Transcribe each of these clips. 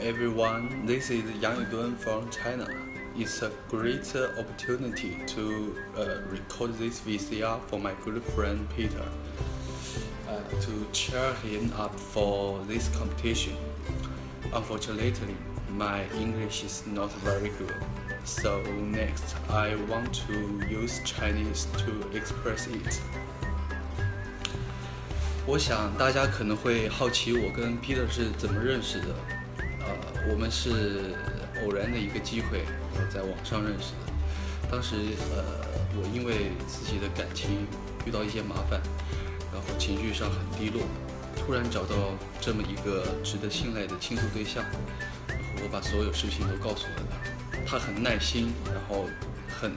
everyone, this is Yang Yudun from China. It's a great opportunity to uh, record this VCR for my good friend Peter uh, to cheer him up for this competition. Unfortunately, my English is not very good, so next I want to use Chinese to express it. 我想大家可能会好奇我跟 Peter 是怎么认识的。 我们是偶然的一个机会，在网上认识的。当时，呃，我因为自己的感情遇到一些麻烦，然后情绪上很低落，突然找到这么一个值得信赖的倾诉对象，然后我把所有事情都告诉了他，他很耐心，然后很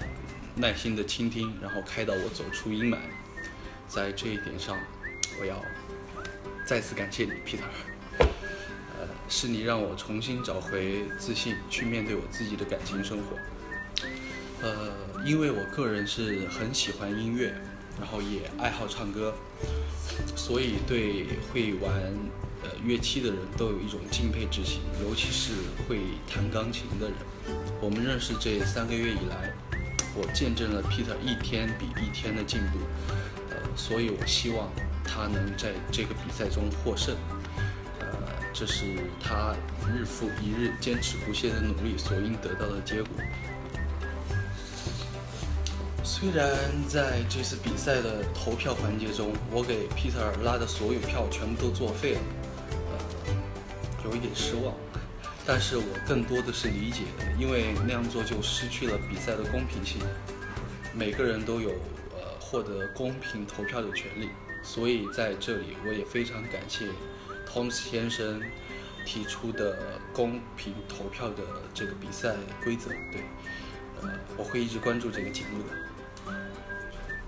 耐心的倾听，然后开导我走出阴霾。在这一点上。我要再次感谢你，Peter。是你让我重新找回自信，去面对我自己的感情生活。呃，因为我个人是很喜欢音乐，然后也爱好唱歌，所以对会玩呃乐器的人都有一种敬佩之情，尤其是会弹钢琴的人。我们认识这三个月以来，我见证了 Peter 一天比一天的进步。呃，所以我希望。他能在这个比赛中获胜，这是他日复一日坚持不懈的努力所应得到的结果。虽然在这次比赛的投票环节中，我给 Peter 拉的所有票全部都作废了，呃，有一点失望，但是我更多的是理解，因为那样做就失去了比赛的公平性。每个人都有呃获得公平投票的权利。所以在这里，我也非常感谢 Holmes 先生提出的公平投票的这个比赛规则。对，呃，我会一直关注这个节目的。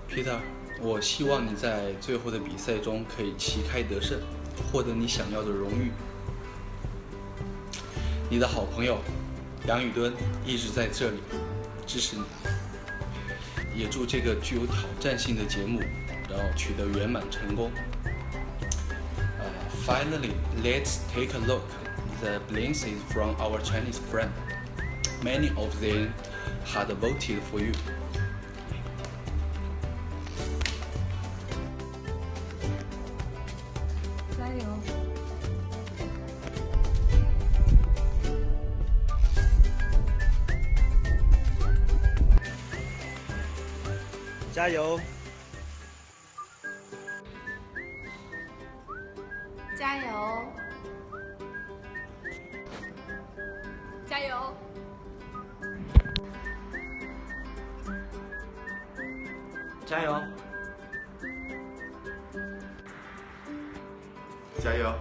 Peter，我希望你在最后的比赛中可以旗开得胜，获得你想要的荣誉。你的好朋友杨宇敦一直在这里支持你，也祝这个具有挑战性的节目。然后取得圆满成功。Finally, let's take a look. The blinks from our Chinese friend. Many of them had voted for you. 加油！加油！加油！加油！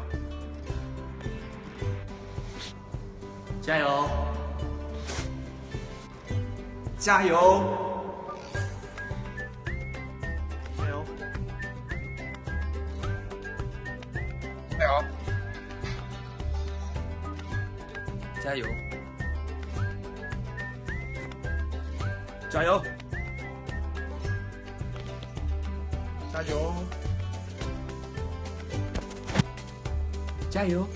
加油！加油！加油，加油，加油，加油，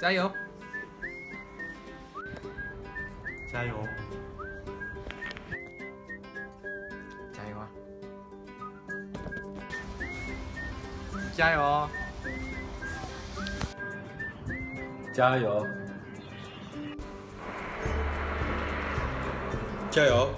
加油，加油。加油！加油！加油！